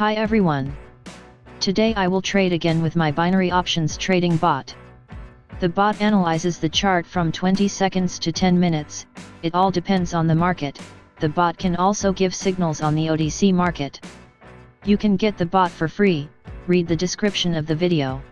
Hi everyone. Today I will trade again with my binary options trading bot. The bot analyzes the chart from 20 seconds to 10 minutes, it all depends on the market, the bot can also give signals on the OTC market. You can get the bot for free, read the description of the video.